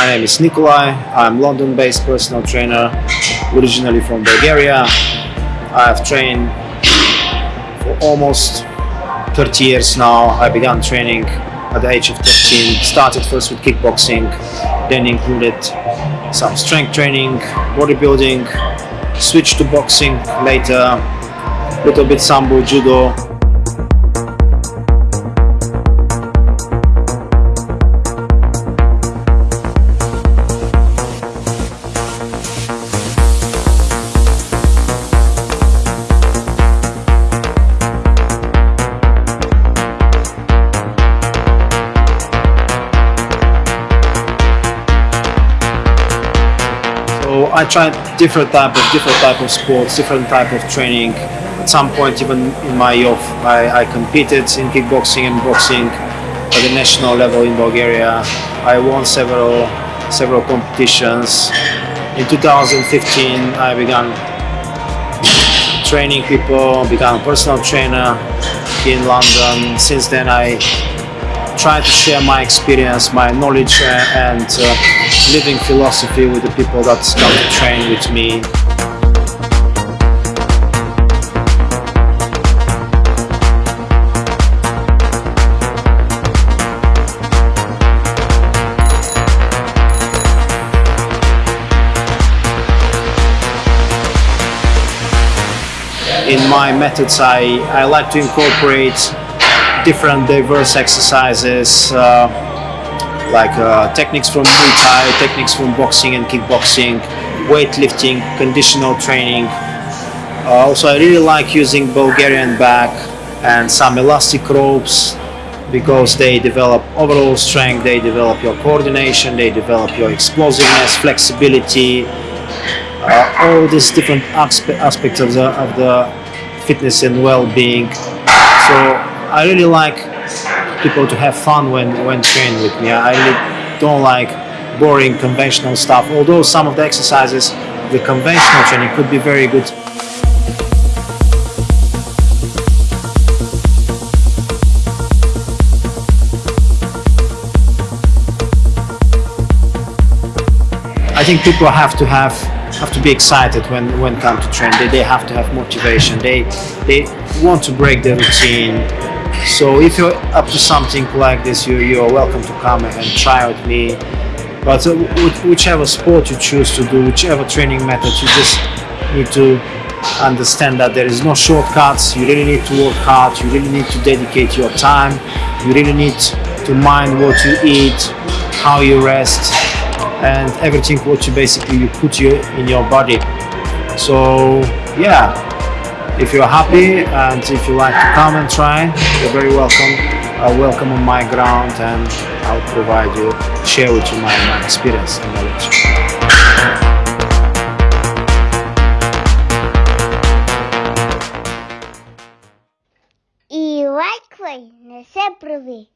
My name is Nikolai. I'm London-based personal trainer, originally from Bulgaria. I've trained for almost 30 years now. I began training at the age of 13. Started first with kickboxing, then included some strength training, bodybuilding, switched to boxing later, little bit sambo, judo. I tried different type of different type of sports, different type of training. At some point, even in my youth, I, I competed in kickboxing and boxing at the national level in Bulgaria. I won several several competitions. In 2015, I began training people, became a personal trainer in London. Since then, I try to share my experience, my knowledge uh, and uh, living philosophy with the people that come to train with me. In my methods, I, I like to incorporate different diverse exercises uh, like uh, techniques from Muay Thai, techniques from boxing and kickboxing, weightlifting, conditional training. Uh, also, I really like using Bulgarian bag and some elastic ropes because they develop overall strength, they develop your coordination, they develop your explosiveness, flexibility, uh, all these different aspe aspects of the, of the fitness and well-being. So I really like people to have fun when, when training with me. I really don't like boring conventional stuff, although some of the exercises, the conventional training could be very good. I think people have to have have to be excited when when come to train. They, they have to have motivation. They they want to break the routine. So if you're up to something like this, you you're welcome to come and try with me. But uh, whichever sport you choose to do, whichever training method, you just need to understand that there is no shortcuts. You really need to work hard. You really need to dedicate your time. You really need to mind what you eat, how you rest, and everything what you basically you put you in your body so yeah if you're happy and if you like to come and try you're very welcome uh, welcome on my ground and I'll provide you share with you my, my experience and knowledge И лайквай не се прави.